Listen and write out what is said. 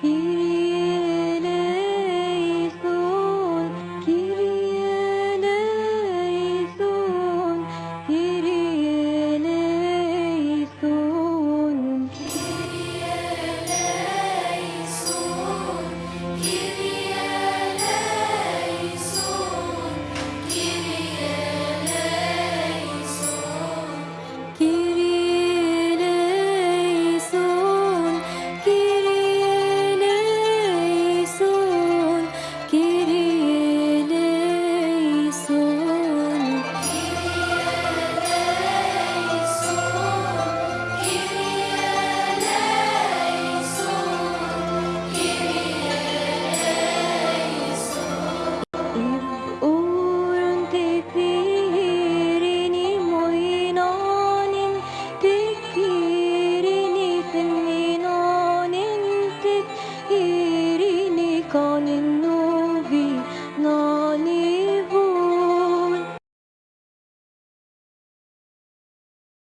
He നിന്നു